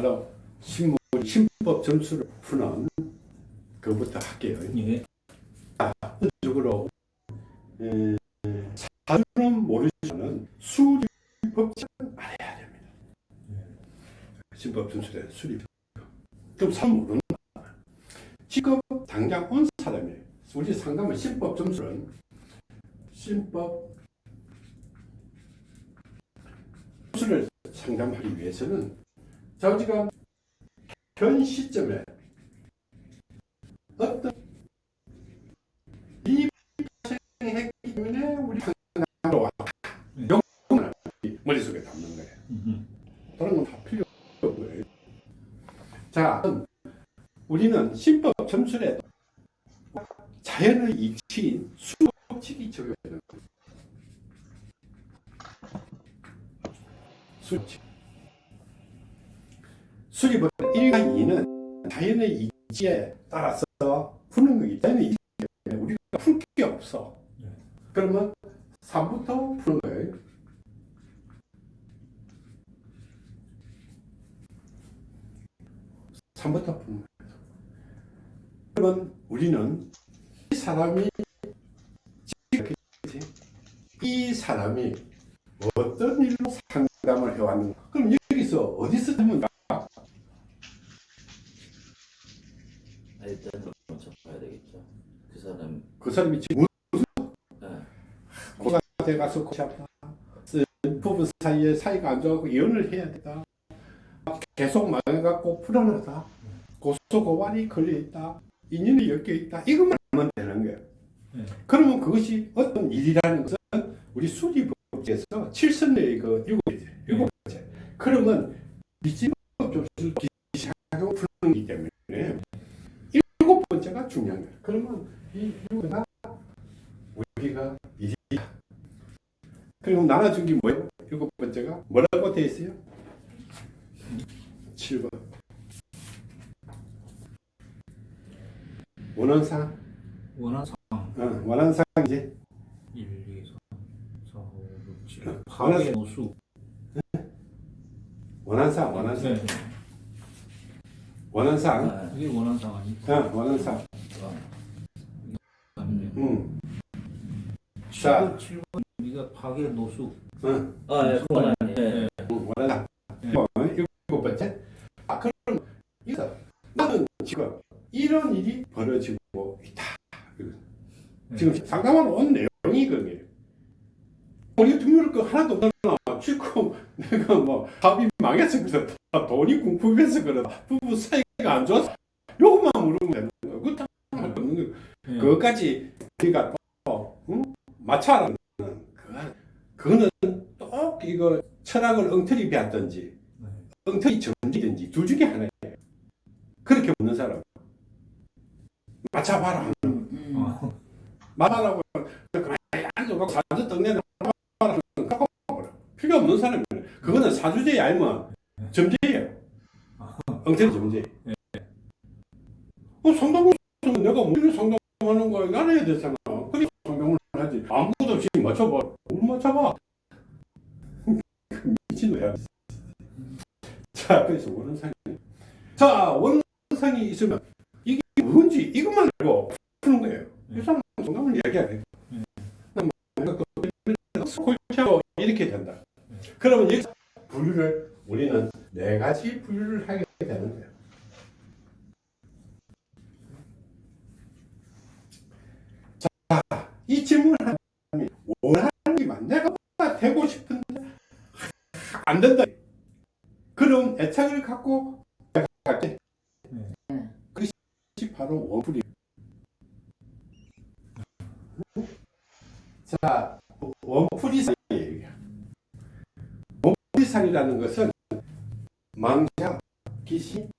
그야말로 신문, 신법 점수를 푸는 그부터 할게요. 예. 적으로 사주는 모르지만 수리 법칙은 알아야 됩니다. 신법 점수에 수리 그럼 사 모르는. 지금 당장 온 사람이 우리 상담은 신법 점수는 신법 점수를 상담하기 위해서는 자 지금 현 시점에 어떤 일이 발생했기 때문에 우리 상담으로 왔다. 네. 요거는 머릿속에 담는 거예요. 다른 건 다 필요 없고요. 자, 우리는 신법 점술에 자연의 이치인 수법칙이 적용되는 거예요. 수칙. 수립은 1과 2는 자연의 이치에 따라서 푸는 거기 때문에 우리가 풀 게 없어. 네. 그러면 3부터 푸는 거예요. 3부터 푸는 거예요. 그러면 우리는 이 사람이? 이 사람이 어떤 일로 상담을 해왔는가? 그럼 여기서 어디서 하면 일단 먼저 봐야 되겠죠. 그 사람 그 사람이 지금 네. 고가 돼가서 고시 아파. 부부 사이에 사이가 안 좋아서 이혼을 해야 된다. 계속 망해갖고 불안하다. 고소고발이 걸려있다. 인연이 엮여 있다. 이것만 하면 되는 거예요. 네. 그러면 그것이 어떤 일이라는 것은 우리 수리법에서 칠선의 그 일곱 번째, 일곱 번째. 그러면 미지법 점수를 기시하고 푸는 기 때문에 일곱 번째가 중요한 거예요. 그러면 이 일곱 번째가 우리가 일이다. 그리고 나눠준 게 뭐예요? 일곱 번째가 뭐라고 되어 있어요? 7번. 원원상, 원한상 어, 원한상 이제 1, 2, 3, 4, 5, 6, 7 원한상. 파괴 노수 원한상, 원한상, 네. 원한상, 아, 이게 원한상 아니고 어, 원한상. 아니면 음, 자. 7번 7번 우리가 파괴 노수 어, 아, 예, 그건 아니에요. 예. 네. 어, 일곱 번째. 아, 그럼 이거 나는 지금 이런 일이 벌어지고 있다. 네. 지금 상담하러 온 내용이 그게. 우리 등록을 거 하나도 없잖아. 지금 내가 뭐 합이 망해서 그렇다. 돈이 궁핍해서 그렇다. 부부 사이가 안 좋아서 요것만 물으면 되는 거야. 네. 그것까지 우리가 또 응? 맞춰라는 그거- 그거는 또 이거 철학을 엉터리 배웠든지 네. 엉터리 정지든지 둘 중에 하나예요. 그렇게 없는 사람 맞춰봐라. 음. 어. 말하라고 앉아갖고 사주 떡내는 필요 없는 사람이에요. 그거는 사주제에 알면 점제예요. 엉터리 점제. 어, 상담을 하면 내가 무슨 상담하는 거 알아야 되잖아. 그래 상담을 하지. 아무것도 없이 맞춰봐. 뭘 맞춰봐. 미친놈이야. 자, 그래서 원상이. 자, 원상이 있으면 이게 뭔지 이것만 알고 푸는 거예요. 이 사람 정답을 이야기하네. 음. 골치하고 이렇게 된다. 그러면 여기서 분류를 우리는 네 가지 분류를 하게 되는 거예요. 자, 이 질문을 하면 원하는 게 맞. 내가 되고 싶은데 안 된다. 그럼 애착을 갖고 갈게. 네. 그것이 바로 원풀이. 자, 원풀이상이에요. 원풀이상이라는 것은 망자, 귀신,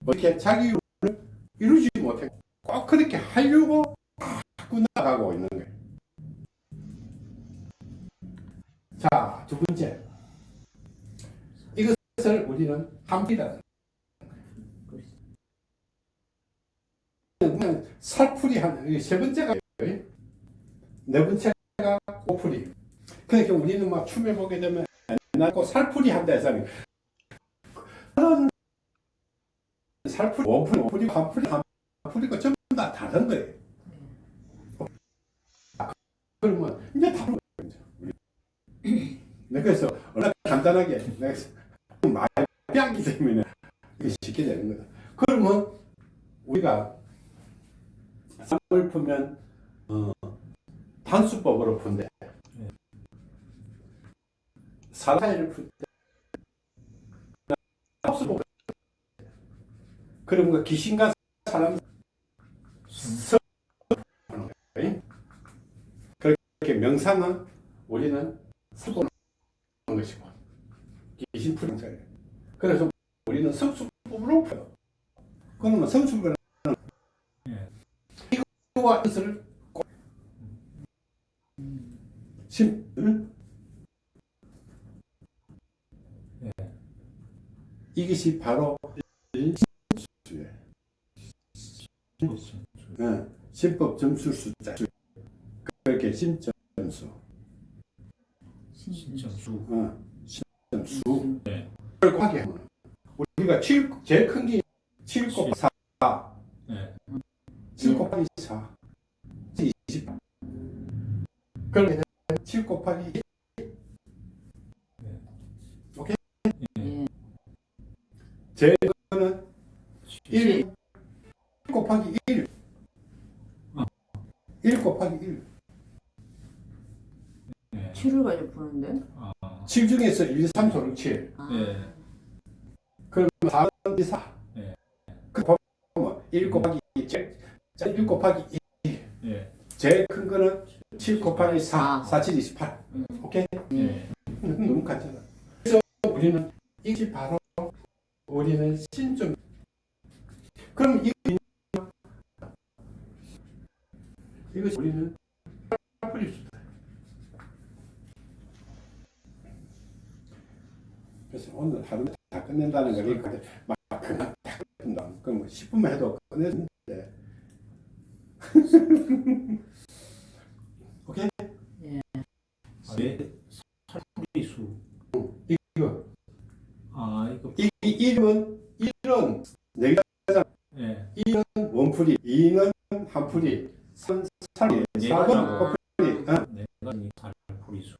뭐 이렇게 자기 이루지 못해 꼭 그렇게 하려고 자꾸 나가고 있는 살풀이 하는 세 번째가 네 번째가 고풀이. 그러니까 우리는 막 춤에 보게 되면 옛날 거 살풀이 한다 해서 그런 살풀이, 원풀이, 원풀이, 한풀이, 한풀이가 전부 다 다른 거예요. 아, 그러면 이제 다른 거예요. 네, 그래서 얼마나 간단하게 많이 빼기 때문에 쉽게 되는 거다. 그러면 우리가 쌍을 풀면 어, 단수법으로 푼대. 사사이를 풀 때. 합수법. 그 귀신과 사람 서 그렇게 명상은 우리는 수보는 것이고 귀신 푸는 거예요. 그래서 우리는 성수법으로. 그러면 성수법은 예. 이거와 뜻을 꼭 심, 응? 예. 이것이 바로 일신수예요. 예, 신법 점수 숫자 그렇게 신점수 신청수. 어, 신점수 네. 하면 우리가 7, 제일 큰 게 7 곱하기 4 네. 7 곱하기 4 20 그러면 7 곱하기 1 오케이? 예. 제거는 1 곱하기 1 어. 1 곱하기 1 예. 7을 가지고 푸는데? 아. 7 중에서 1, 2, 3, 4, 6, 7 아, 예. 그러면 4는 2, 4 네. 그 보면 1 곱하기 7 1 곱하기 2 예. 제일 큰 거는 7 곱하기 4 아. 4, 7, 28 음. 오케이? 예. 너무 간단하다 그래서 우리는 이것이 바로 우리는 신점 그럼 이 이것이 우리는 풀릴 수 있다 그래서 오늘 하루 다 끝낸다는 걸 이렇게 막 그냥 다 끝낸다 그럼 10분만 해도 끝내는데 오케이? 아, 예. 살풀이 수. 이거 아, 이거. 이, 이 이름은 일은 네 예. 일은 원풀이, 이는 한풀이, 삼 살이, 네 사는 가지고. 꼬풀이. 어? 내가 이 살풀이 수.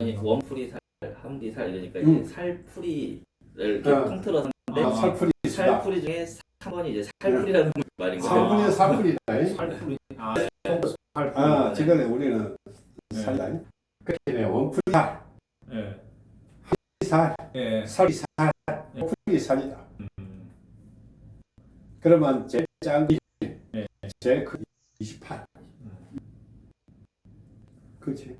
아니 원풀이 살, 한풀이 살 이러니까 음. 살풀이를 이렇게 어. 통틀어서 아, 살풀이. 살풀이 중에 3번이 이제 살풀이라는 말인 거예요. 살풀이는 살풀이다. 잉? 살풀이. 아, 살풀이. 아, 지금 우리는 네. 살다. 잉? 그렇게 원풀이 살, 예. 살, 예. 살이 살, 꼬풀이 살이다. 음. 그러면 네. 제일 큰 28. 음. 그렇지.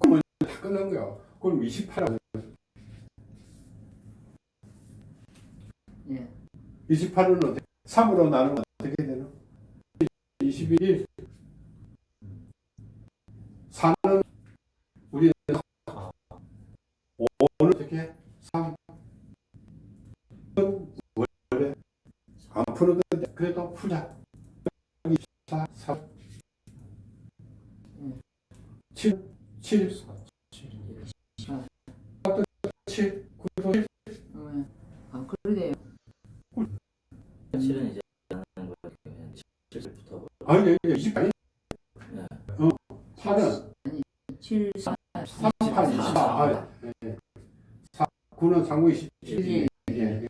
그러면 다 끝난 거야. 그럼 28하고 예. 28은 어떻게 3으로 나누면 어떻게 되나? 21 7 7 칠. 7 9 7 예. 아, 그러네요. 7은 이제 하는 거예요. 그냥 7부터 아니 28 네. 어 4는 7, 4, 3, 8, 24. 아, 예. 4, 9는 상구 27. 예. 예.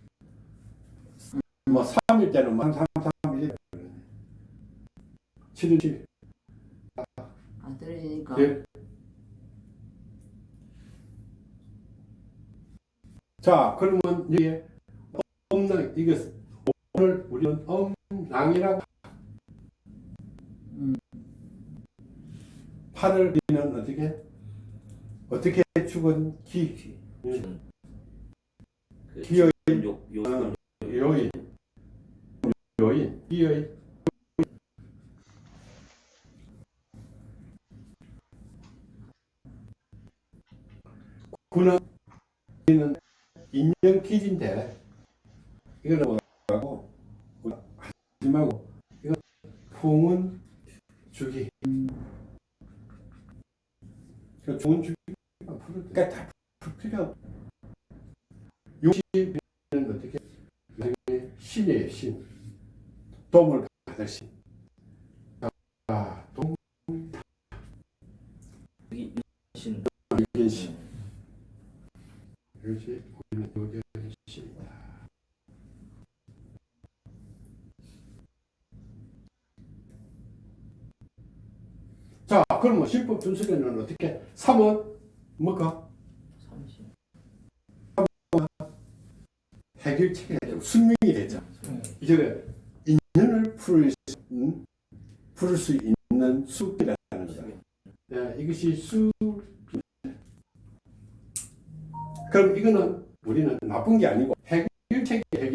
뭐 3일 때는 뭐 3, 3, 1. 7은 7. 아, 떨어지니까. 예. 자, 그러면 이게 엄랑 이게 오늘 우리는 엄랑이라고 음. 팔을 우리는 어떻게? 어떻게 죽은 기그 요, 요, 어. 요인 요인 기의 우리는 인형 퀴즈인데 이거는 뭐라고 하지 말고 이거 풍은 주기 그 좋은 주기 그러니까 다풀 필요 없 60은 어떻게 신이에요, 신. 도움을 받을 신. 그러면 신법 준수에는 어떻게? 3은 뭐가? 삼신. 해결책이 되죠. 숙명이 되죠. 네. 이제 인연을 풀을 수, 음? 풀을 수 있는 수기라는 거다. 예, 이것이 수. 그럼 이거는 우리는 나쁜 게 아니고 해결책이 해결